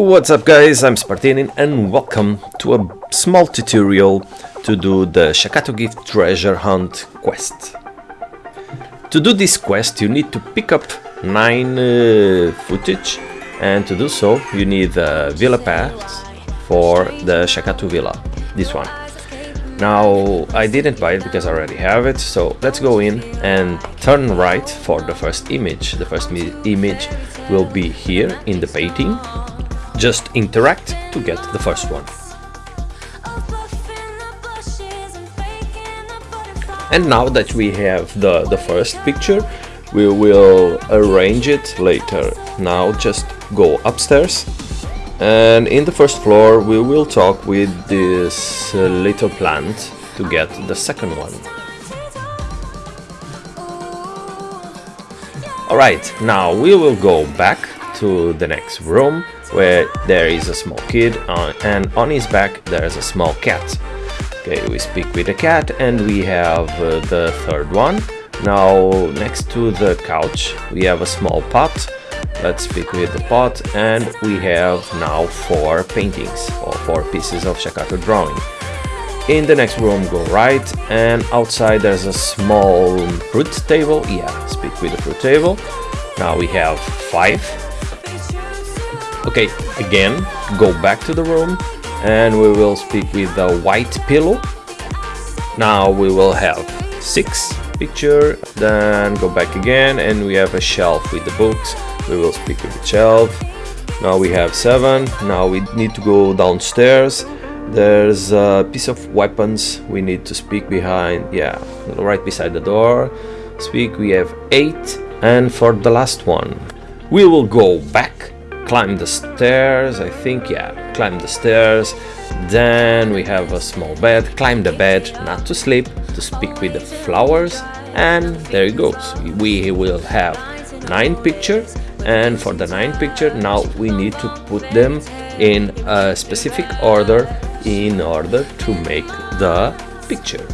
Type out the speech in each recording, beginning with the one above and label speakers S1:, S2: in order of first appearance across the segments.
S1: What's up guys, I'm Spartanin and welcome to a small tutorial to do the Shakato Gift Treasure Hunt quest. To do this quest you need to pick up 9 uh, footage and to do so you need the Villa Pass for the Shakato Villa, this one. Now I didn't buy it because I already have it, so let's go in and turn right for the first image. The first image will be here in the painting. Just interact to get the first one. And now that we have the, the first picture, we will arrange it later. Now just go upstairs and in the first floor we will talk with this little plant to get the second one. Alright, now we will go back to the next room where there is a small kid uh, and on his back there is a small cat. Okay, we speak with the cat and we have uh, the third one. Now next to the couch we have a small pot Let's speak with the pot and we have now four paintings or four pieces of Shakato drawing. In the next room go right and outside there's a small fruit table. Yeah, speak with the fruit table. Now we have five. Okay, again, go back to the room and we will speak with the white pillow. Now we will have six picture, then go back again and we have a shelf with the books. We will speak with the shelf. Now we have seven. Now we need to go downstairs. There's a piece of weapons we need to speak behind yeah right beside the door. Speak we have eight. And for the last one we will go back climb the stairs I think yeah climb the stairs. Then we have a small bed climb the bed not to sleep to speak with the flowers. And there it goes. We will have nine pictures and for the nine picture now we need to put them in a specific order in order to make the picture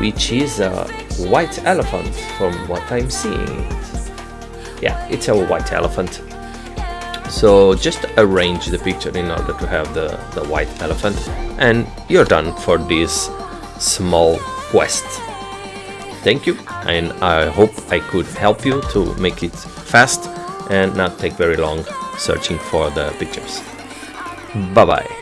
S1: which is a white elephant from what I'm seeing. Yeah it's a white elephant so just arrange the picture in order to have the, the white elephant and you're done for this small quest thank you and I hope I could help you to make it fast and not take very long searching for the pictures. Bye bye.